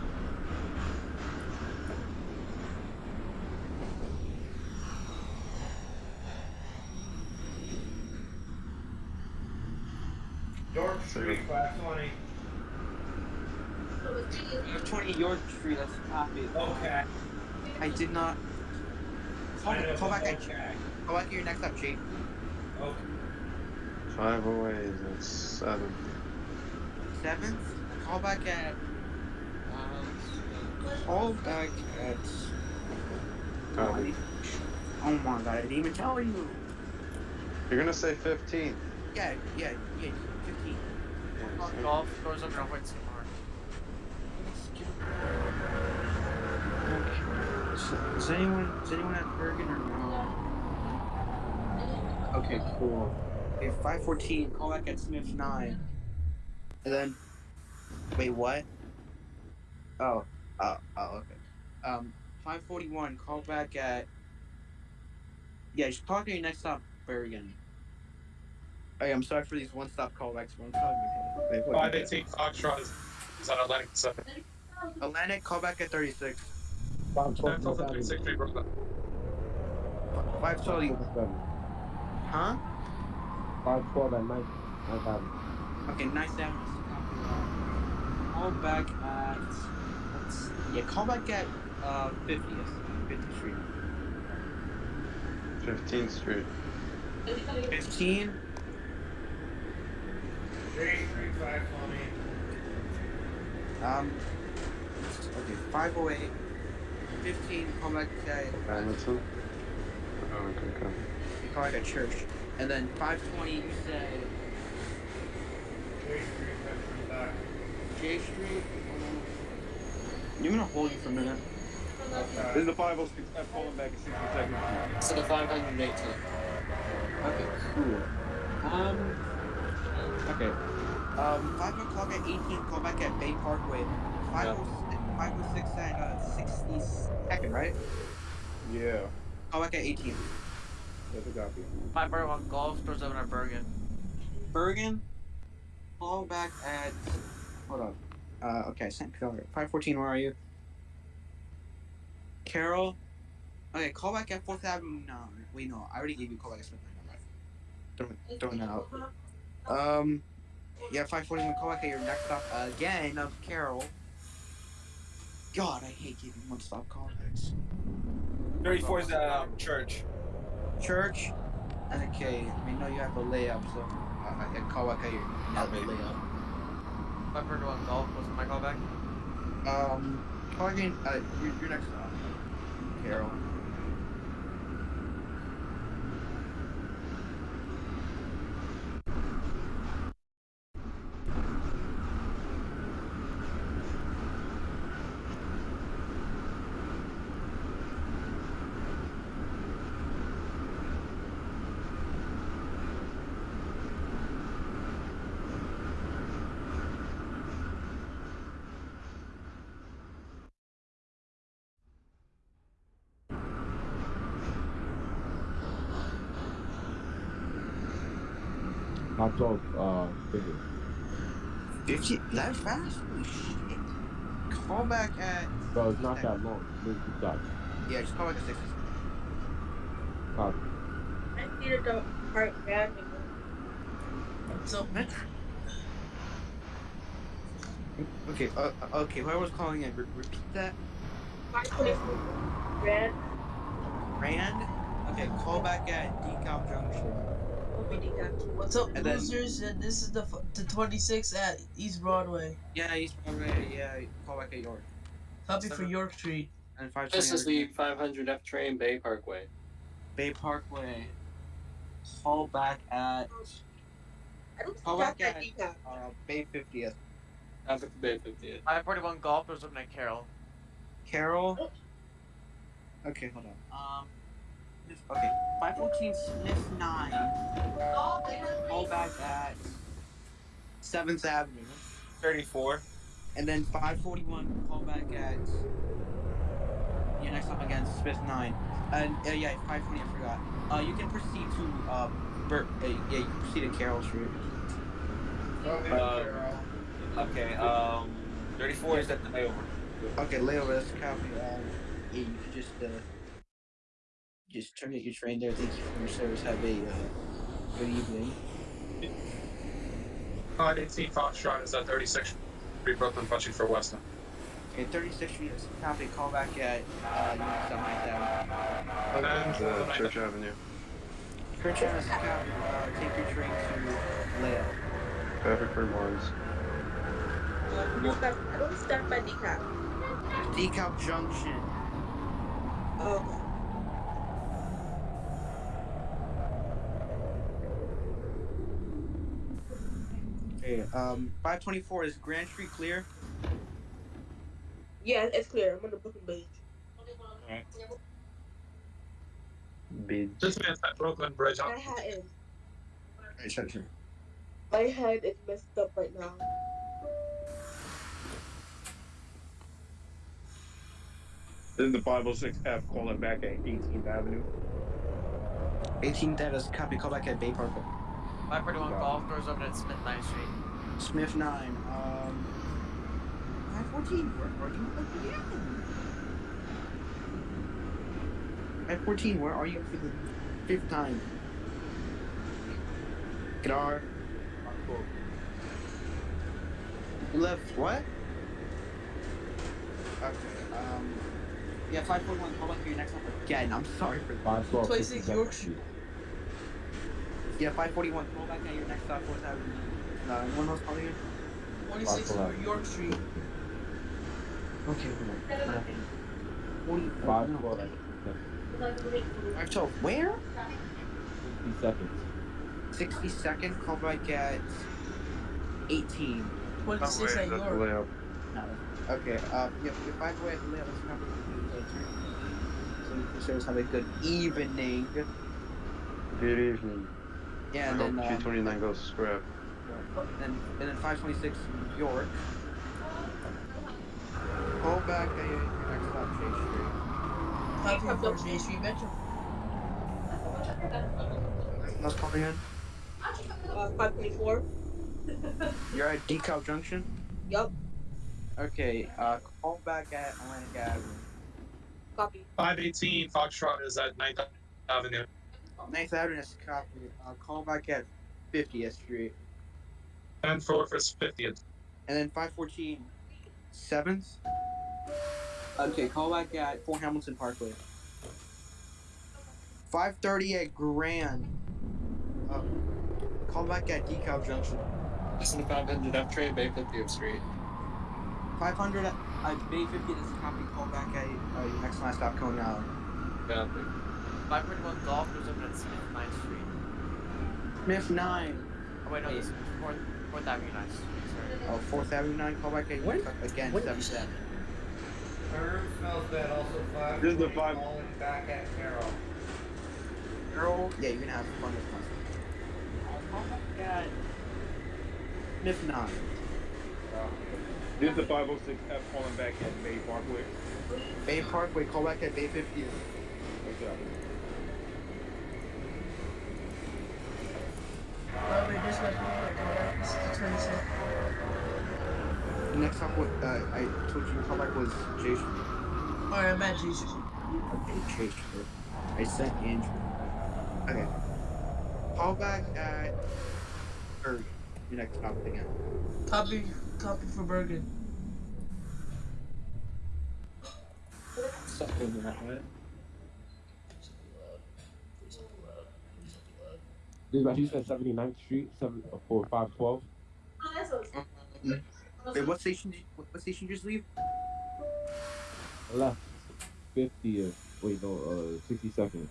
York Street, 520. 20 York Street, that's copy. Okay. I did not. Call, I know, call back at okay. call back at your next up, Jake. Okay. Five away is at seven. Seventh. Call back at. Um, call back at. Copy. Oh my god! I didn't even tell you. You're gonna say 15. Yeah, yeah, yeah. Golf. I'll wait some more. Okay. Is anyone is anyone at Bergen or no? Okay, cool. Okay, five fourteen. Call back at Smith nine. And then, wait, what? Oh, oh, oh, okay. Um, five forty one. Call back at. Yeah, just call back at your next stop, Bergen. Hey, I'm sorry for these one-stop callbacks. One time. Wait, what? 518 Foxtrot is, is on Atlantic 7. Atlantic, call back at 36. Five twelve. That's also 36 Street, Brooklyn. 520. Huh? Five twelve at night. I got it. Okay, nice down. Call back at. Let's, yeah, call back at uh 50th. 50th Street. 15th Street. 15. J Street, 520. Um. Okay, 508. 15. Call back at. Oh, okay, okay. You call back at church. And then 520. You said J Street, 525. J Street. I'm gonna hold you for a minute. This is the 506 F calling back at 62nd. So the 518. Okay, cool. Um. Okay. Um, 5 o'clock at 18, call back at Bay Parkway. 506, 506 at uh, 62nd, right? Yeah. Call back at 18. That's a copy. Five golf doors open at Bergen. Bergen, call back at. Hold on. Uh, okay, St. Peter. 514, where are you? Carroll. Okay, call back at 4th Avenue. No, wait, no. I already gave you call back at Smith. Throwing, throwing that out. Um, yeah, 541 call back at your next stop again of Carroll. God, I hate giving one stop callbacks. 34 is um, church. Church. Okay, we know you have a layup, so uh, I can call back at your another layup. Five bar one golf was my callback. Um, call again. Uh, your, your next stop, Carroll. Five twelve. Uh, fifty. 50? That fast? Holy shit. Call back at. Bro, it's not that long. Move to stop. Yeah, just call back at 6. Copy. I need to go part bad. So, Okay, uh, uh, okay, who I was calling it, re- repeat that? 524. Red. Rand? Okay, call back at DeKalb Junction. What's up, And then- losers? And this is the f- the 26 at East Broadway. Yeah, East Broadway, yeah, call back at York. Copy for York Street. And 520 This is the 500 F train Bay Parkway. Bay Parkway. Call back at. I don't Call back at uh, Bay 50th. Traffic Bay 50th. 541 Golf doors open at Carroll. Carol. Okay, hold on. Um. Okay, 514 Smith 9. Call back at 7th Avenue. 34. And then 541 call back at. Yeah, next up again, Smith 9. And uh, yeah, 520, I forgot. Uh, you can proceed to. Uh, Bur- uh, yeah, you can proceed to Carroll Street. Uh, okay, um, 34 is at the layover. Okay, layover, that's copy. Um, yeah, you can just, uh, just terminate your train there. Thank you for your service. Have a, uh, good evening. 518 Foxtrot is at 36th Street, Brooklyn, punching for Weston. Okay, 36th Street is copy. Call back at, uh, Unit 7 And then Uh, Church Avenue. Church Avenue is copy. Uh, take your train to Leo. Traffic for Mars. I don't stop- I don't by decaf. DeKalb Junction. Oh, Okay, um, 524 is Grand Street clear? yeah, it's clear. I'm on the booking page. Alright. Bid. This man's at Brooklyn Bridge. My hat is. Alright, sure, sure. My head is messed up right now. This is the 506F calling back at 18th Avenue. 18th that is copy. Call back at Bay Parkway. 541 Golf doors open at Smith 9th Street. Smith 9. Um, 514. Where are you again? 514. Where are you for the fifth time? Gadar. You left what? Okay. Um. Yeah, 541. Call back for your next one again. I'm sorry for that. 512 26 York Street. Yeah, 541. Call back at your next stop. What's happening? No, anyone else calling in? 26 York Street. Okay, hold on. Forty. Five no. twelve. Where? Fifty seconds. 60 second. Call back at 18. 26 at York. No. Okay. Um. Yeah. If I go ahead and let's cover the later. So you can show have a good evening. Good evening. Yeah, and hope then um, 229 goes to scrap. And, and then 526 York. Call back at your next stop, J Street. Copy for J Street Metro. Let's call in. Uh, 524. You're at DeKalb Junction. Yup. Okay. Uh, call back at Atlantic Avenue. Copy. 518 Foxtrot is at 9th Avenue. 9th Avenue is copy. Uh, call back at 50th Street. 10 4 for 50th. And then 514 7th. Okay, call back at Fort Hamilton Parkway. 530 at Grand. Uh, call back at DeKalb Junction. This is the 500 F train, Bay 50th Street. 500 at uh, Bay 50 is copy. Call back at uh, your next last stop, Coney Island. Copy. 541 Golf doors open at Smith 9th Street. Smith 9. Oh, wait, no, this is 4th, 4th Avenue 9th Street. Sorry. Oh, 4th Avenue 9. Call back at your next stop again, 7th Avenue. Herb smells bad. Also five. This is the five- Calling back at Carroll. Girl, yeah, you're gonna have fun with us. Call back at Smith 9. This is the 506F calling back at Bay Parkway. Bay Parkway, call back at Bay 50. What's up? Railway dispatch movement. Call back. This is 27. Next up, what uh, I told you to call back was J Street. Alright, I'm at J Street. Okay, J Street. I sent Andrew. Okay. Call back at Bergen. Your next stop again. Copy, copy for Bergen. Something that way. Dispatch, you said 79th Street, seven uh, for 512. Wait, what station? Did you, what, what station did you just leave? Left. 50th. Wait, no, uh, 62nd.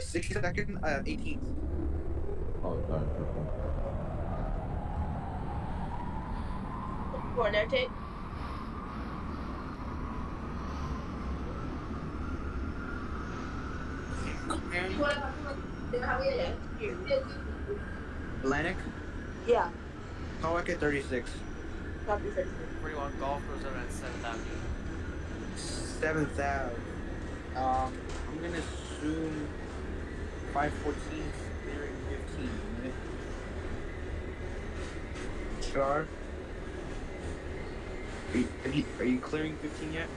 60 second, uh, 18th. Oh, darn. Okay. Corner take. Atlantic, Yeah. call back at 36. Copy six. 41 Golf goes over at 7th Avenue. 7th Ave. Um, I'm gonna assume 514, clearing 15. Right? Char. Are you, are you, are you clearing 15 yet?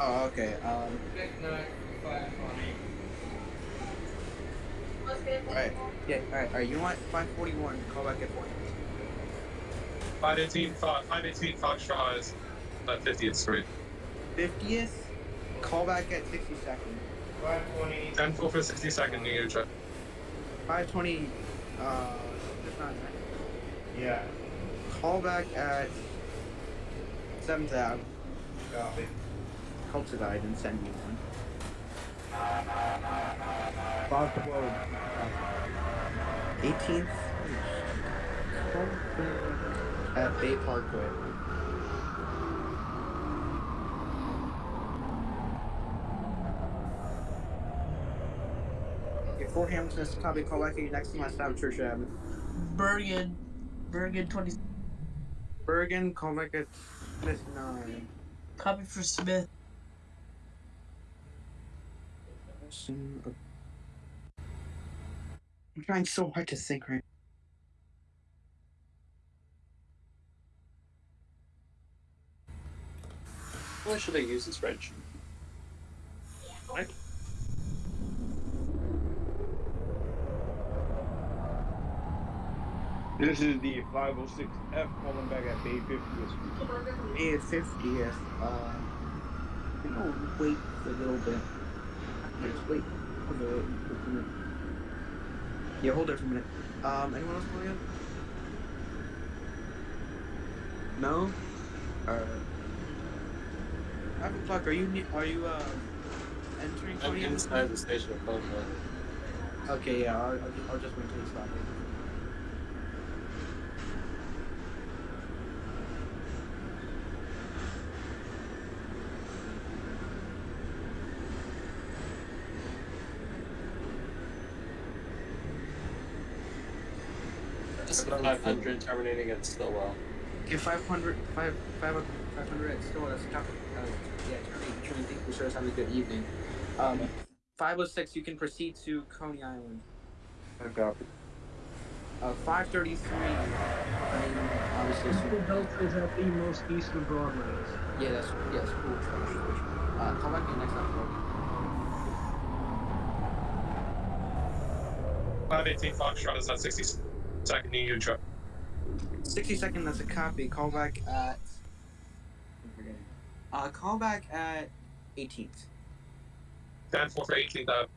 Oh, okay. Um, alright. Yeah, alright, alright. You want 541, call back at 4. 518, Fox, 518 Foxtrot is at 50th Street. 50th, call back at 60 seconds. 520. 10 full for 60 second New Year trip. 520, uh, that's not right. Yeah. Call back at 7th Ave. Copy. Call to guide and send me one. 512. 18th, call back at Bay Parkway. Okay, Fort Hamilton is copy. Call back at your next to my stop, Church Avenue. Bergen. Bergen 20. Bergen, call back at Smith 9. Copy for Smith. I'm trying so hard to think right Why should I use this spreadsheet? Right? This is the 506F calling back at Bay 50th Street. Bay 50th. Uh, you know, wait a little bit. Just wait for the, for the minute. Yeah, hold there for a minute. Um, anyone else calling in? No? Alright. Five o'clock, are you, are you, uh, entering I'm inside the station. Okay, yeah, I'll, I'll, I'll just wait till you stop it. This is 500 terminating at Stillwell. Okay, 500, 5, 500, 500 at still, that's top, uh, yeah, Charlie, Charlie, thank you, sir, have a good evening. Um, 506, you can proceed to Coney Island. I copy. Uh, 533, I mean, obviously, East so- Delta is at the most east of Broadway. yeah, that's, yes, cool, cool, cool, cool. Uh, call back me next time, bro. 518 Foxtrot is at 60 second New Year trip. 60 second, that's a copy, call back at, I'm. Uh, call back at 18th. 10 full for 18th Ave.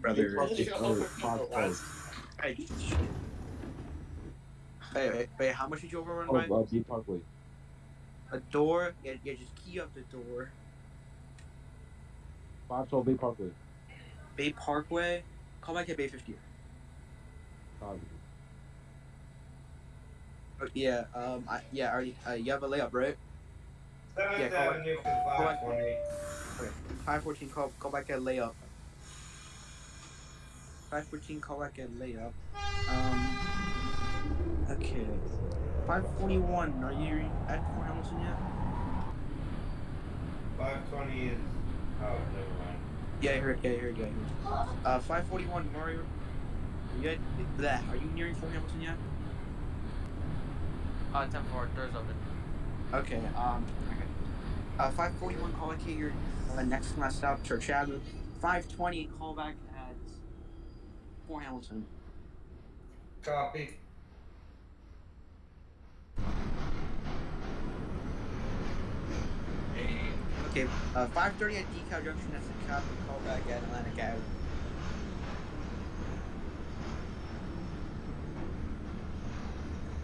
Brother, Oh, Hey, Wait, wait, wait, how much did you overrun oh, by? uh, B Parkway. A door? Yeah, yeah, just key up the door. 512 B Parkway. Bay Parkway. Call back at Bay 50. Copy. Oh, yeah, um, I, yeah, already, uh, you have a layup, right? 7th Yeah, call Avenue back. Call back. Okay, 514, call, call back at layup. 514, call back at layup. Um, okay. 541, are you at Fort Hamilton yet? 520 is. Oh, never mind. Yeah, I heard, yeah, I heard, yeah, I heard. Uh, 541, Mario. Are you, at, bleh, are you nearing Fort Hamilton yet? Uh, 10 4, doors open. Okay, um, okay. Uh, 541, call back at your uh, next to my stop, Church Avenue. 520, call back at Fort Hamilton. Copy. Okay, uh, 530 at DeKalb Junction, that's a cop, call back at Atlantic Ave.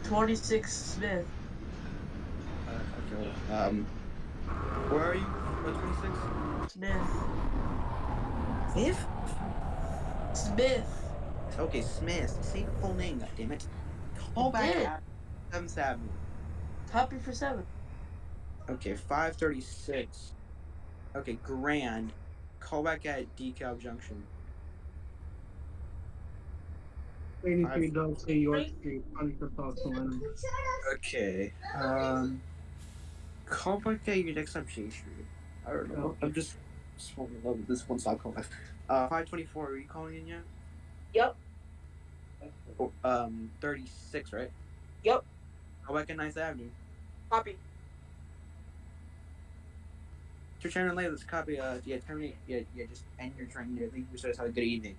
Twenty-six Smith. Uh, okay, um, Where are you? What, 26? Smith. Smith? Smith. Okay, Smith. Say the full name, goddammit. Call back at 7th Avenue. Copy for seven. Okay, 536. Okay, Grand. Call back at DeKalb Junction. 83 Dog City, York Street, Huntington, South Carolina. Okay. Um. Call back at your next time, Jay Street. I don't know. I'm just just falling in love with this one stop call back. Uh, 524. Are you calling in yet? Yep. Oh, um, 36, right? Yep. Call back at 9th Avenue. Copy. To Shannon Lay, let's copy. Uh, yeah, terminate. Yeah, yeah, just end your train. Yeah, thank you. So, have a good evening.